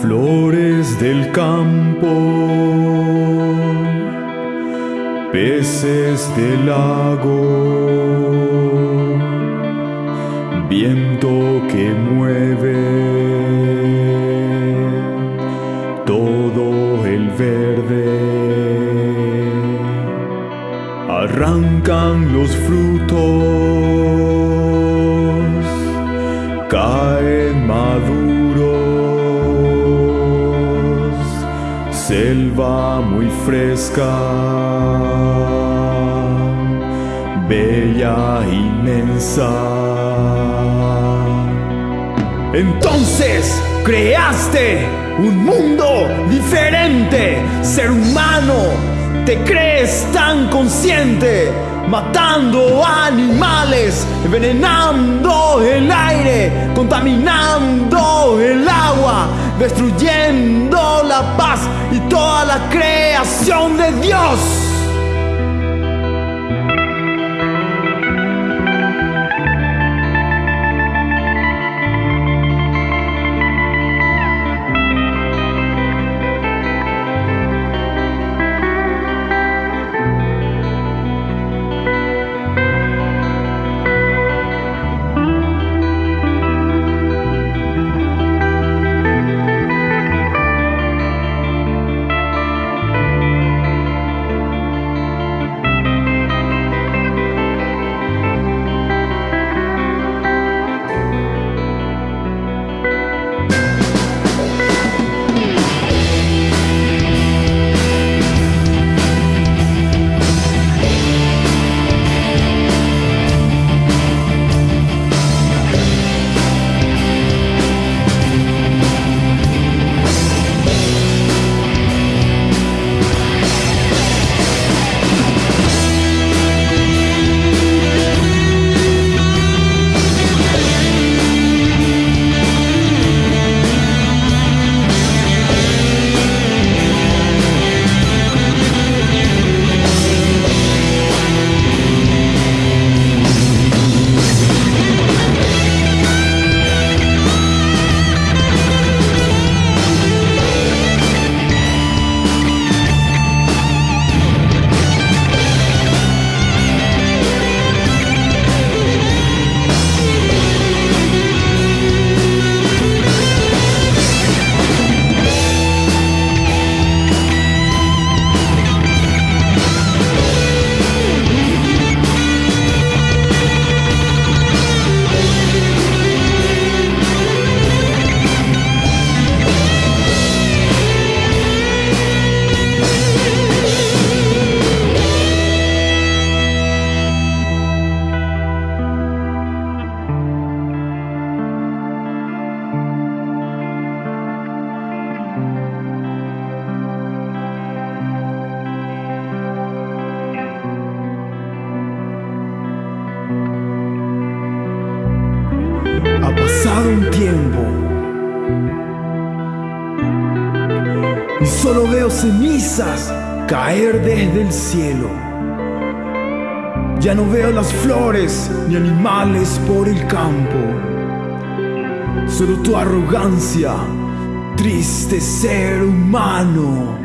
Flores del campo, peces del lago, viento que mueve todo el verde. Arrancan los frutos, selva muy fresca, bella, inmensa. Entonces creaste un mundo diferente, ser humano, te crees tan consciente, matando animales, envenenando el aire, contaminando el agua destruyendo la paz y toda la creación de Dios. Y solo veo cenizas caer desde el cielo. Ya no veo las flores ni animales por el campo. Solo tu arrogancia, triste ser humano.